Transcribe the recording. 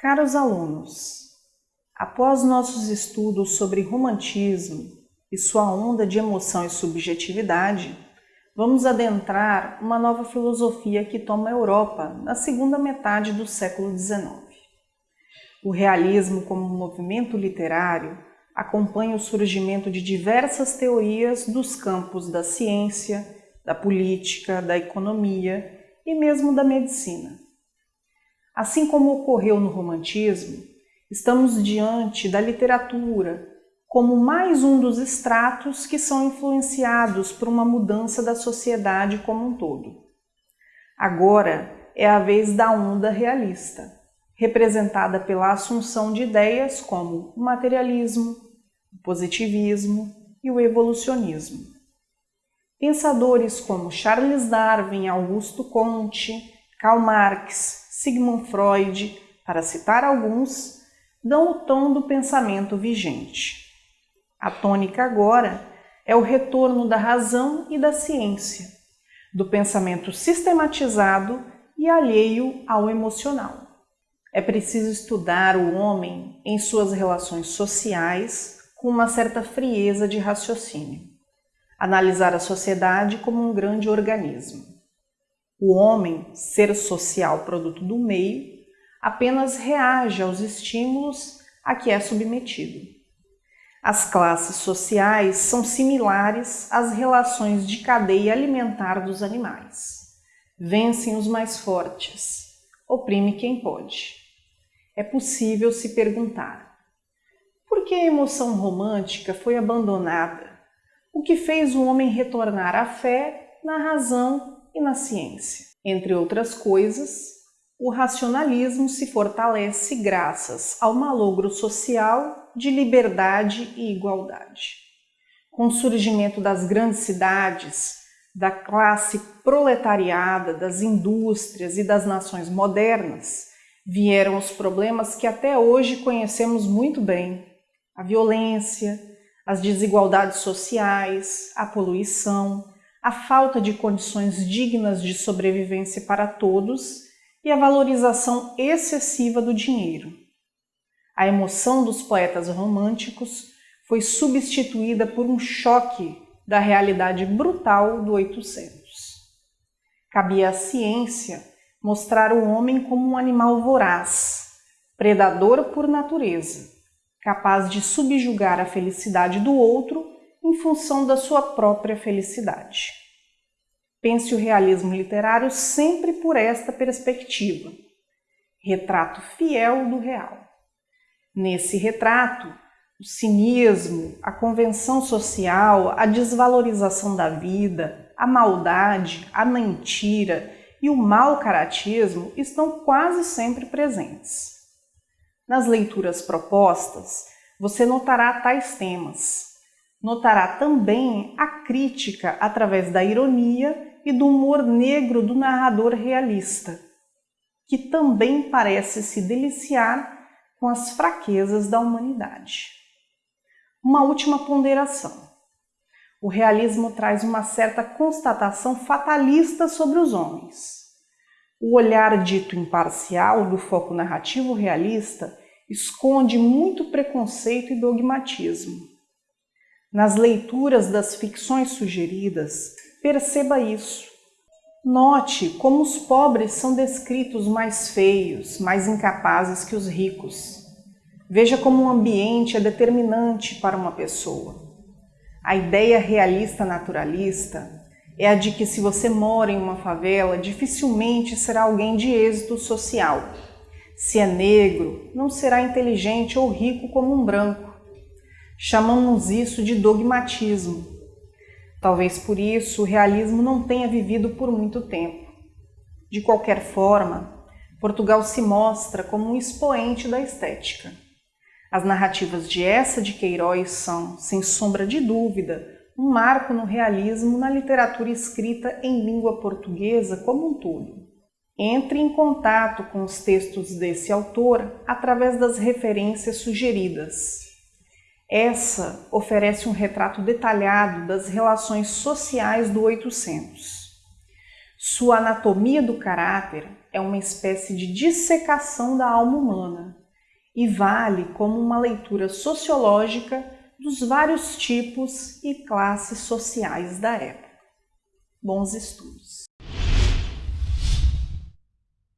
Caros alunos, após nossos estudos sobre romantismo e sua onda de emoção e subjetividade, vamos adentrar uma nova filosofia que toma a Europa na segunda metade do século XIX. O realismo como movimento literário acompanha o surgimento de diversas teorias dos campos da ciência, da política, da economia e mesmo da medicina. Assim como ocorreu no romantismo, estamos diante da literatura como mais um dos estratos que são influenciados por uma mudança da sociedade como um todo. Agora é a vez da onda realista, representada pela assunção de ideias como o materialismo, o positivismo e o evolucionismo. Pensadores como Charles Darwin, Augusto Comte, Karl Marx, Sigmund Freud, para citar alguns, dão o tom do pensamento vigente. A tônica agora é o retorno da razão e da ciência, do pensamento sistematizado e alheio ao emocional. É preciso estudar o homem em suas relações sociais com uma certa frieza de raciocínio, analisar a sociedade como um grande organismo. O homem, ser social produto do meio, apenas reage aos estímulos a que é submetido. As classes sociais são similares às relações de cadeia alimentar dos animais. Vencem os mais fortes, oprime quem pode. É possível se perguntar: por que a emoção romântica foi abandonada? O que fez o homem retornar à fé na razão e na ciência. Entre outras coisas, o racionalismo se fortalece graças ao malogro social de liberdade e igualdade. Com o surgimento das grandes cidades, da classe proletariada, das indústrias e das nações modernas, vieram os problemas que até hoje conhecemos muito bem: a violência, as desigualdades sociais, a poluição, a falta de condições dignas de sobrevivência para todos e a valorização excessiva do dinheiro. A emoção dos poetas românticos foi substituída por um choque da realidade brutal do 800. Cabia à ciência mostrar o homem como um animal voraz, predador por natureza, capaz de subjugar a felicidade do outro em função da sua própria felicidade. Pense o realismo literário sempre por esta perspectiva. Retrato fiel do real. Nesse retrato, o cinismo, a convenção social, a desvalorização da vida, a maldade, a mentira e o mau caratismo estão quase sempre presentes. Nas leituras propostas, você notará tais temas, Notará também a crítica através da ironia e do humor negro do narrador realista, que também parece se deliciar com as fraquezas da humanidade. Uma última ponderação. O realismo traz uma certa constatação fatalista sobre os homens. O olhar dito imparcial do foco narrativo realista esconde muito preconceito e dogmatismo. Nas leituras das ficções sugeridas, perceba isso. Note como os pobres são descritos mais feios, mais incapazes que os ricos. Veja como o ambiente é determinante para uma pessoa. A ideia realista naturalista é a de que se você mora em uma favela, dificilmente será alguém de êxito social. Se é negro, não será inteligente ou rico como um branco. Chamamos isso de dogmatismo. Talvez por isso o realismo não tenha vivido por muito tempo. De qualquer forma, Portugal se mostra como um expoente da estética. As narrativas de essa de Queiroz são, sem sombra de dúvida, um marco no realismo na literatura escrita em língua portuguesa como um todo. Entre em contato com os textos desse autor através das referências sugeridas. Essa oferece um retrato detalhado das relações sociais do 800. Sua anatomia do caráter é uma espécie de dissecação da alma humana e vale como uma leitura sociológica dos vários tipos e classes sociais da época. Bons estudos!